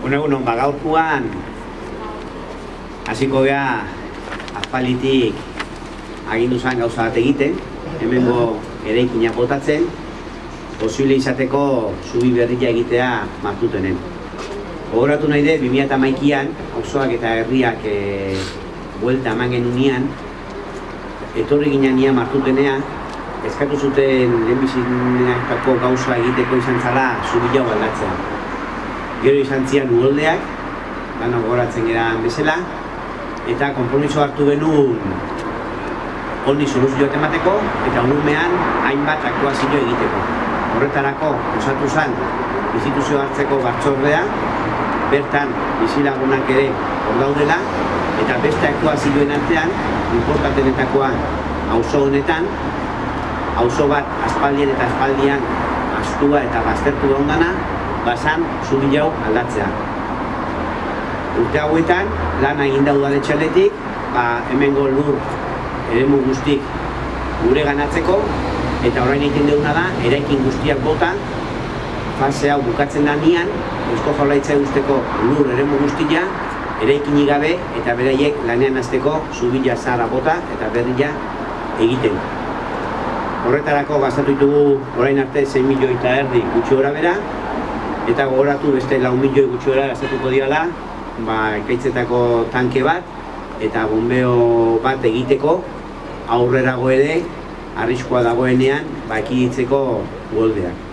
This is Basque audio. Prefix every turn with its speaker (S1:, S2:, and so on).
S1: Bueno, egunon, ba, gaurkoan hasiko gea azpalitik agindu zen gauza bat egiten, hemengo eraikina botatzen, posible izateko zubi berria egitea martutenen. Gogoratu nahi de, 2008an, auzoak eta herriak e, buelta eman genunean, etorri ginen nia martutenea, eskatu zuten lehenbizinetako gauza egiteko izan zala zubi jau aldatzea. Gero izan zian uholdeak, dano gogoratzen geran bezala, eta konpromiso hartu genuen honi soluzioak emateko eta unumean hainbat aktuazio egiteko. Horretarako, osatu zen, instituzio hartzeko batzordea, bertan bizilagunak ere hor daudela, eta beste aktuazioen artean, importantenetakoa auzo honetan, auzo bat aspaldien eta aspaldian astua eta baztertu ondana, basan zubi jau aldatzea. Urte hauetan, lana egin da udaletxaletik, ba, hemengo lur eremu guztik gure ganatzeko, eta orain egiten duguna da, eraikin guztiak bota, fase hau bukatzen da nian, eusko jaulaitza guzteko lur eremu guztia, eraikinik gabe eta beraiek lanean hasteko zubila zara bota eta berria egiten. Horretarako gastatu ditugu orain arte 6 milioi eta erdi gutxi gora bera, eta gogoratu beste lau milioi gutxi gora gastatuko diala, ba, ekaitzetako tanke bat, eta bombeo bat egiteko aurrerago ere arriskoa dagoenean ba, ekiditzeko goldeak.